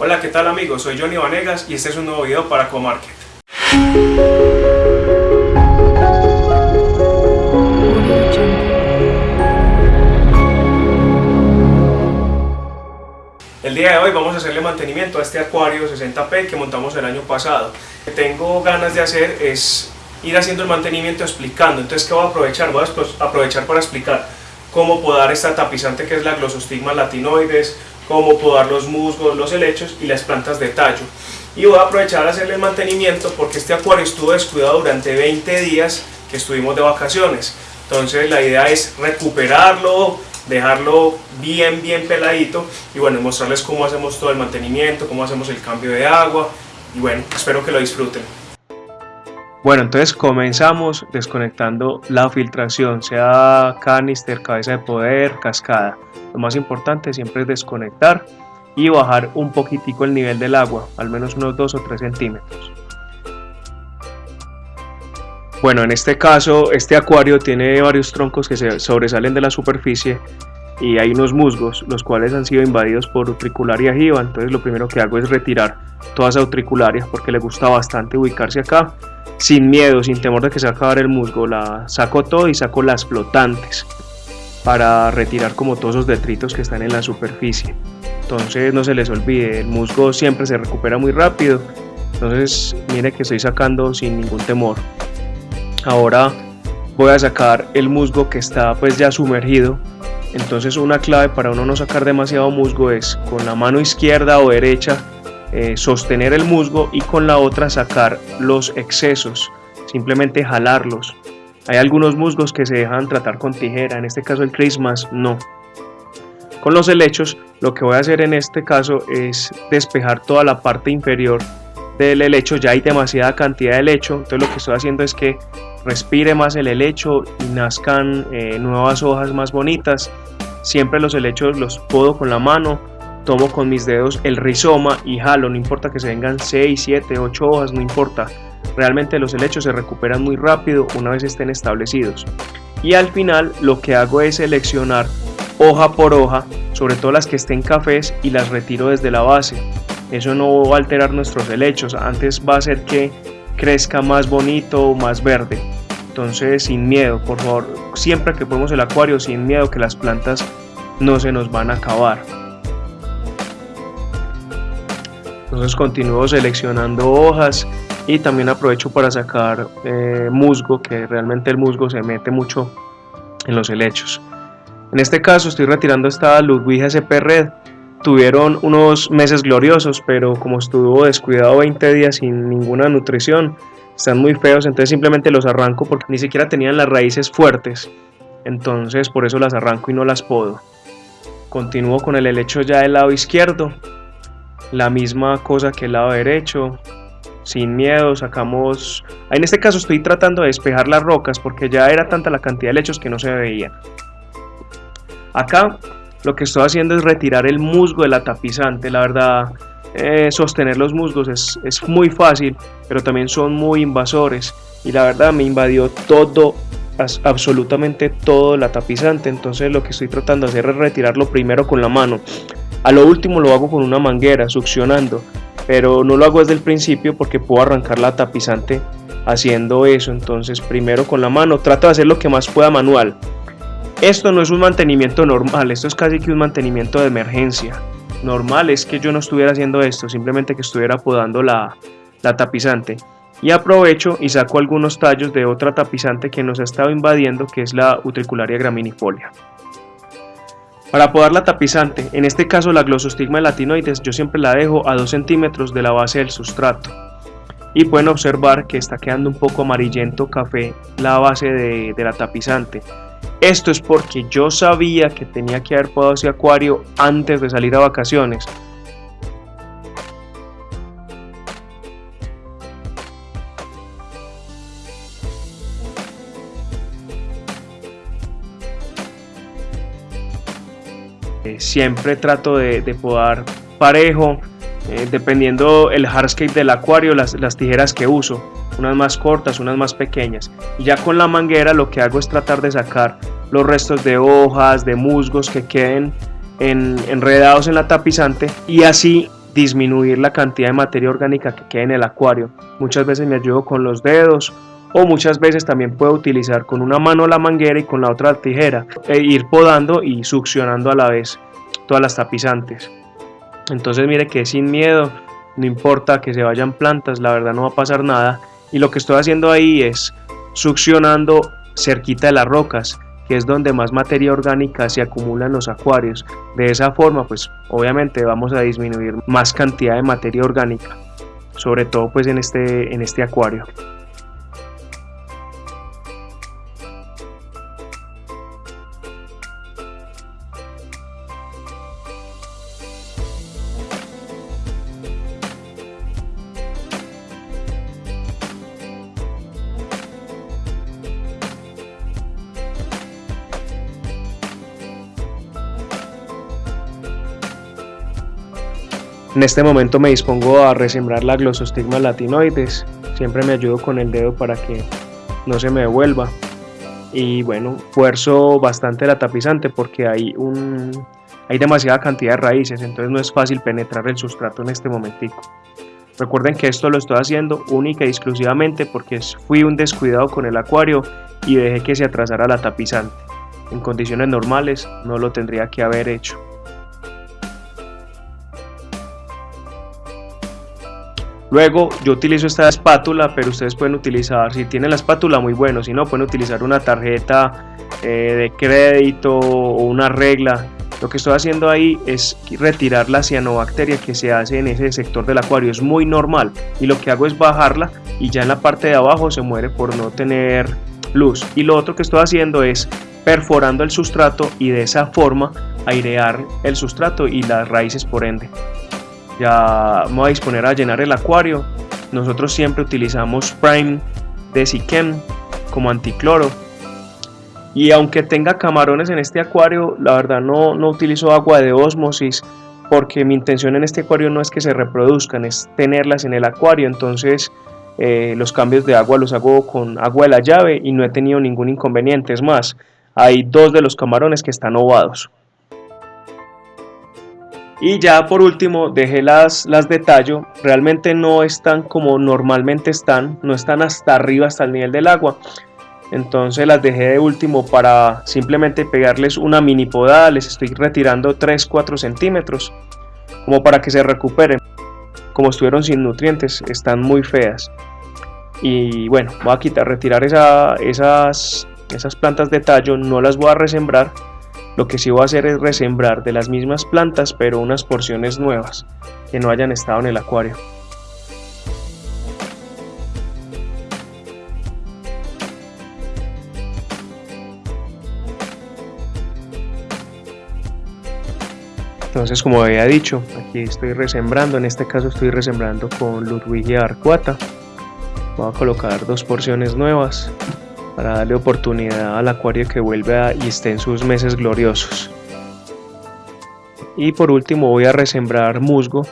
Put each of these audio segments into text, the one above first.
Hola, ¿qué tal amigos? Soy Johnny Vanegas y este es un nuevo video para Comarket. El día de hoy vamos a hacerle mantenimiento a este acuario 60p que montamos el año pasado. Lo que tengo ganas de hacer es ir haciendo el mantenimiento explicando. Entonces, ¿qué voy a aprovechar? Voy a aprovechar para explicar cómo podar esta tapizante que es la Glossostigma latinoides, cómo podar los musgos, los helechos y las plantas de tallo. Y voy a aprovechar a hacerle el mantenimiento porque este acuario estuvo descuidado durante 20 días que estuvimos de vacaciones. Entonces la idea es recuperarlo, dejarlo bien bien peladito y bueno, mostrarles cómo hacemos todo el mantenimiento, cómo hacemos el cambio de agua y bueno, espero que lo disfruten. Bueno, entonces comenzamos desconectando la filtración, sea canister, cabeza de poder, cascada. Lo más importante siempre es desconectar y bajar un poquitico el nivel del agua, al menos unos 2 o 3 centímetros. Bueno, en este caso, este acuario tiene varios troncos que se sobresalen de la superficie y hay unos musgos, los cuales han sido invadidos por utricularia jiva, entonces lo primero que hago es retirar toda esa utricularia porque le gusta bastante ubicarse acá, sin miedo, sin temor de que se va a acabar el musgo, la saco todo y saco las flotantes para retirar como todos esos detritos que están en la superficie. Entonces no se les olvide, el musgo siempre se recupera muy rápido, entonces mire que estoy sacando sin ningún temor. Ahora voy a sacar el musgo que está pues ya sumergido, entonces una clave para uno no sacar demasiado musgo es con la mano izquierda o derecha eh, sostener el musgo y con la otra sacar los excesos, simplemente jalarlos. Hay algunos musgos que se dejan tratar con tijera, en este caso el Christmas no. Con los helechos lo que voy a hacer en este caso es despejar toda la parte inferior del helecho, ya hay demasiada cantidad de helecho, entonces lo que estoy haciendo es que respire más el helecho y nazcan eh, nuevas hojas más bonitas. Siempre los helechos los puedo con la mano, tomo con mis dedos el rizoma y jalo, no importa que se vengan 6, 7, 8 hojas, no importa. Realmente los helechos se recuperan muy rápido una vez estén establecidos. Y al final lo que hago es seleccionar hoja por hoja, sobre todo las que estén cafés y las retiro desde la base. Eso no va a alterar nuestros helechos, antes va a hacer que crezca más bonito, más verde. Entonces sin miedo, por favor, siempre que ponemos el acuario, sin miedo que las plantas no se nos van a acabar. Entonces continúo seleccionando hojas y también aprovecho para sacar eh, musgo que realmente el musgo se mete mucho en los helechos. En este caso estoy retirando esta Ludwig SP Red. Tuvieron unos meses gloriosos pero como estuvo descuidado 20 días sin ninguna nutrición están muy feos entonces simplemente los arranco porque ni siquiera tenían las raíces fuertes. Entonces por eso las arranco y no las podo. Continúo con el helecho ya del lado izquierdo la misma cosa que el lado derecho sin miedo, sacamos... En este caso estoy tratando de despejar las rocas porque ya era tanta la cantidad de lechos que no se veían. Acá lo que estoy haciendo es retirar el musgo de la tapizante, la verdad eh, sostener los musgos es, es muy fácil, pero también son muy invasores y la verdad me invadió todo, absolutamente todo la tapizante, entonces lo que estoy tratando de hacer es retirarlo primero con la mano, a lo último lo hago con una manguera, succionando, pero no lo hago desde el principio porque puedo arrancar la tapizante haciendo eso. Entonces primero con la mano trato de hacer lo que más pueda manual. Esto no es un mantenimiento normal esto es casi que un mantenimiento de emergencia. Normal es que yo no estuviera haciendo esto simplemente que estuviera podando la, la tapizante. Y aprovecho y saco algunos tallos de otra tapizante que nos ha estado invadiendo que es la utricularia graminifolia para podar la tapizante, en este caso la Glossostigma latinoides, yo siempre la dejo a 2 centímetros de la base del sustrato. Y pueden observar que está quedando un poco amarillento café la base de, de la tapizante. Esto es porque yo sabía que tenía que haber podado ese acuario antes de salir a vacaciones. Eh, siempre trato de, podar parejo, eh, dependiendo el hardscape del acuario, las, tijeras que uso, unas más cortas, unas más pequeñas. Y ya con la manguera lo que hago es tratar de sacar los restos de hojas, de musgos que queden enredados en la tapizante y así disminuir la cantidad de materia orgánica que queda en el acuario. Muchas veces me ayudo con los dedos o muchas veces también puedo utilizar con una mano la manguera y con la otra tijera e ir podando y succionando a la vez todas las tapizantes. Entonces mire que sin miedo, no importa que se vayan plantas, la verdad no va a pasar nada. Y lo que estoy haciendo ahí es succionando cerquita de las rocas, que es donde más materia orgánica se acumula en los acuarios. De esa forma, pues obviamente vamos a disminuir más cantidad de materia orgánica, sobre todo pues en este, en este acuario. En este momento me dispongo a resembrar la glosostigma latinoides. Siempre me ayudo con el dedo para que no se me devuelva. Y bueno, fuerzo bastante la tapizante porque hay, un, hay demasiada cantidad de raíces, entonces no es fácil penetrar el sustrato en este momentico. Recuerden que esto lo estoy haciendo única y exclusivamente porque fui un descuidado con el acuario y dejé que se atrasara la tapizante. En condiciones normales no lo tendría que haber hecho. Luego yo utilizo esta espátula, pero ustedes pueden utilizar, si tienen la espátula muy bueno, si no pueden utilizar una tarjeta eh, de crédito o una regla. Lo que estoy haciendo ahí es retirar la cianobacteria que se hace en ese sector del acuario, es muy normal y lo que hago es bajarla y ya en la parte de abajo se muere por no tener luz. Y lo otro que estoy haciendo es perforando el sustrato y de esa forma airear el sustrato y las raíces por ende ya me voy a disponer a llenar el acuario. Nosotros siempre utilizamos Prime de Siquem como anticloro. Y aunque tenga camarones en este acuario, la verdad no, no utilizo agua de osmosis porque mi intención en este acuario no es que se reproduzcan, es tenerlas en el acuario. Entonces eh, los cambios de agua los hago con agua de la llave y no he tenido ningún inconveniente. Es más, hay dos de los camarones que están ovados. Y ya por último dejé las, las de tallo, realmente no están como normalmente están, no están hasta arriba, hasta el nivel del agua. Entonces las dejé de último para simplemente pegarles una mini podada, les estoy retirando 3-4 centímetros, como para que se recuperen. Como estuvieron sin nutrientes, están muy feas. Y bueno, voy a quitar, retirar esa, esas, esas plantas de tallo, no las voy a resembrar lo que sí voy a hacer es resembrar de las mismas plantas pero unas porciones nuevas que no hayan estado en el acuario. Entonces como había dicho, aquí estoy resembrando, en este caso estoy resembrando con Ludwigia arcuata. Voy a colocar dos porciones nuevas para darle oportunidad al acuario que vuelva y esté en sus meses gloriosos. Y por último voy a resembrar musgo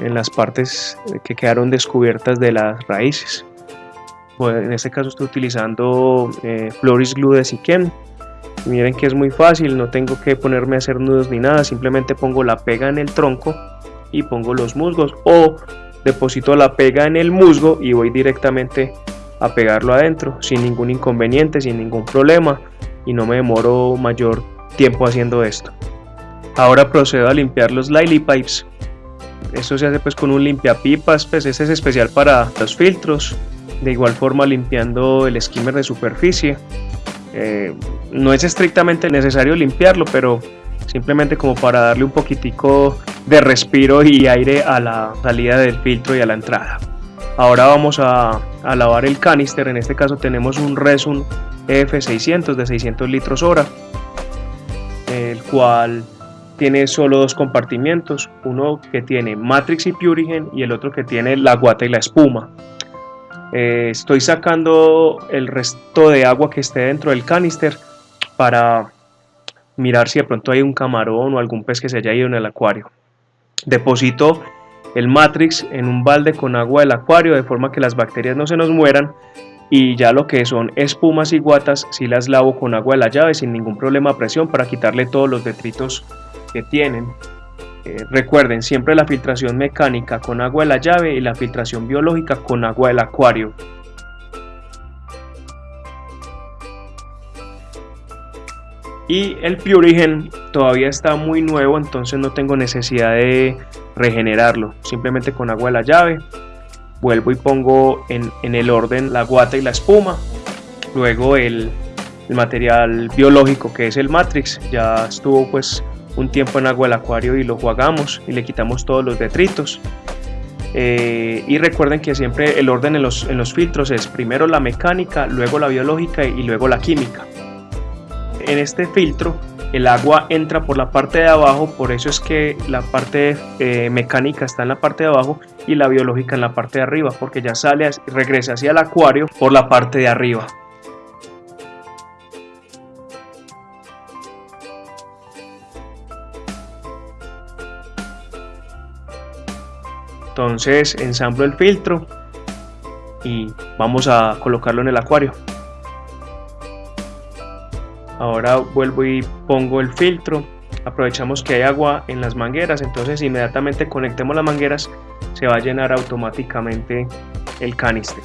en las partes que quedaron descubiertas de las raíces. en este caso estoy utilizando eh, Floris Glue de Siquem. Miren que es muy fácil, no tengo que ponerme a hacer nudos ni nada, simplemente pongo la pega en el tronco y pongo los musgos o deposito la pega en el musgo y voy directamente a pegarlo adentro sin ningún inconveniente, sin ningún problema y no me demoro mayor tiempo haciendo esto. Ahora procedo a limpiar los lily pipes. Esto se hace pues con un limpiapipas, pues este es especial para los filtros. De igual forma limpiando el skimmer de superficie. Eh, no es estrictamente necesario limpiarlo, pero simplemente como para darle un poquitico de respiro y aire a la salida del filtro y a la entrada. Ahora vamos a, lavar el canister, en este caso tenemos un Resun EF600 de 600 litros hora, el cual tiene solo dos compartimientos, uno que tiene Matrix y Purigen y el otro que tiene la guata y la espuma. Eh, estoy sacando el resto de agua que esté dentro del canister para mirar si de pronto hay un camarón o algún pez que se haya ido en el acuario. Deposito el Matrix en un balde con agua del acuario de forma que las bacterias no se nos mueran y ya lo que son espumas y guatas si las lavo con agua de la llave sin ningún problema a presión para quitarle todos los detritos que tienen. Eh, recuerden siempre la filtración mecánica con agua de la llave y la filtración biológica con agua del acuario. Y el Purigen todavía está muy nuevo, entonces no tengo necesidad de regenerarlo. Simplemente con agua de la llave vuelvo y pongo en, el orden la guata y la espuma. Luego el, el material biológico que es el Matrix ya estuvo pues un tiempo en agua del acuario y lo jugamos y le quitamos todos los detritos. Eh, y recuerden que siempre el orden en los, en los filtros es primero la mecánica, luego la biológica y luego la química. En este filtro el agua entra por la parte de abajo, por eso es que la parte eh, mecánica está en la parte de abajo y la biológica en la parte de arriba, porque ya sale, regresa hacia el acuario por la parte de arriba. Entonces ensamblo el filtro y vamos a colocarlo en el acuario. Ahora vuelvo y pongo el filtro. Aprovechamos que hay agua en las mangueras, entonces inmediatamente conectemos las mangueras se va a llenar automáticamente el canister.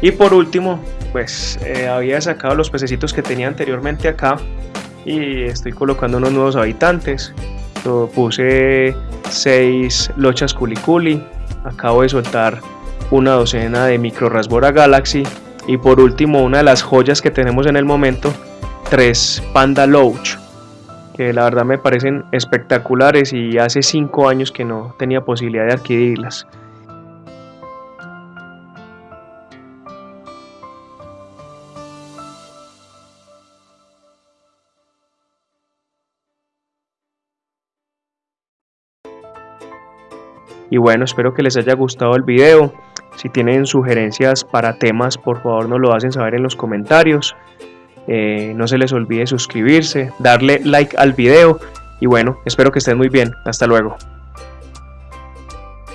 Y por último, pues eh, había sacado los pececitos que tenía anteriormente acá y estoy colocando unos nuevos habitantes Lo puse 6 lochas culiculi acabo de soltar una docena de micro rasbora galaxy y por último una de las joyas que tenemos en el momento tres panda loach que la verdad me parecen espectaculares y hace 5 años que no tenía posibilidad de adquirirlas Y bueno, espero que les haya gustado el video. Si tienen sugerencias para temas, por favor nos lo hacen saber en los comentarios. Eh, no se les olvide suscribirse, darle like al video y bueno, espero que estén muy bien. Hasta luego.